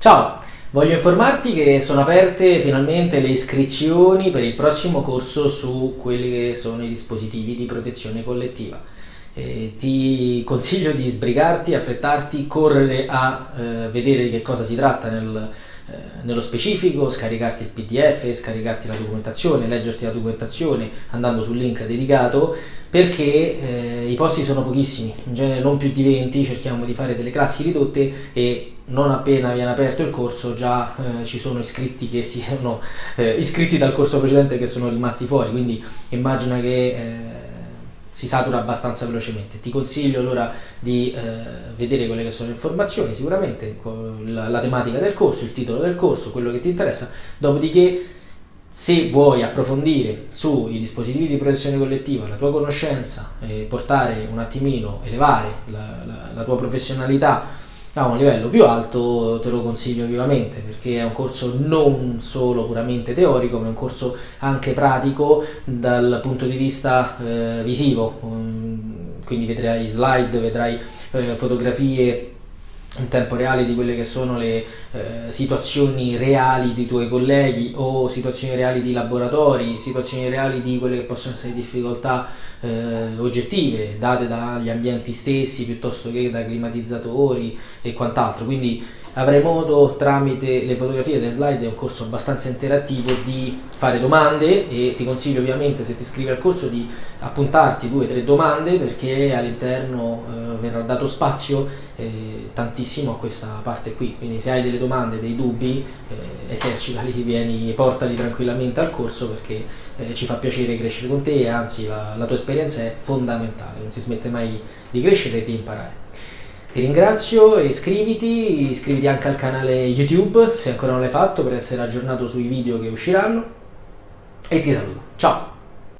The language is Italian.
Ciao, voglio informarti che sono aperte finalmente le iscrizioni per il prossimo corso su quelli che sono i dispositivi di protezione collettiva. Eh, ti consiglio di sbrigarti, affrettarti, correre a eh, vedere di che cosa si tratta nel, eh, nello specifico, scaricarti il pdf, scaricarti la documentazione, leggerti la documentazione andando sul link dedicato perché eh, i posti sono pochissimi, in genere non più di 20, cerchiamo di fare delle classi ridotte e non appena viene aperto il corso già eh, ci sono iscritti che siano eh, iscritti dal corso precedente che sono rimasti fuori, quindi immagina che eh, si satura abbastanza velocemente. Ti consiglio allora di eh, vedere quelle che sono le informazioni, sicuramente la, la tematica del corso, il titolo del corso, quello che ti interessa, dopodiché se vuoi approfondire sui dispositivi di protezione collettiva la tua conoscenza e portare un attimino, elevare la, la, la tua professionalità a un livello più alto te lo consiglio vivamente perché è un corso non solo puramente teorico ma è un corso anche pratico dal punto di vista eh, visivo. Quindi vedrai slide, vedrai eh, fotografie in tempo reale di quelle che sono le eh, situazioni reali dei tuoi colleghi o situazioni reali di laboratori, situazioni reali di quelle che possono essere difficoltà eh, oggettive date dagli ambienti stessi piuttosto che da climatizzatori e quant'altro. Quindi avrai modo tramite le fotografie delle slide, è un corso abbastanza interattivo, di fare domande e ti consiglio ovviamente se ti iscrivi al corso di appuntarti due o tre domande perché all'interno eh, verrà dato spazio eh, tantissimo a questa parte qui, quindi se hai delle domande, dei dubbi, eh, esercitali, vieni, portali tranquillamente al corso perché eh, ci fa piacere crescere con te e anzi la, la tua esperienza è fondamentale, non si smette mai di crescere e di imparare. Ti ringrazio, iscriviti, iscriviti anche al canale YouTube se ancora non l'hai fatto per essere aggiornato sui video che usciranno e ti saluto. Ciao!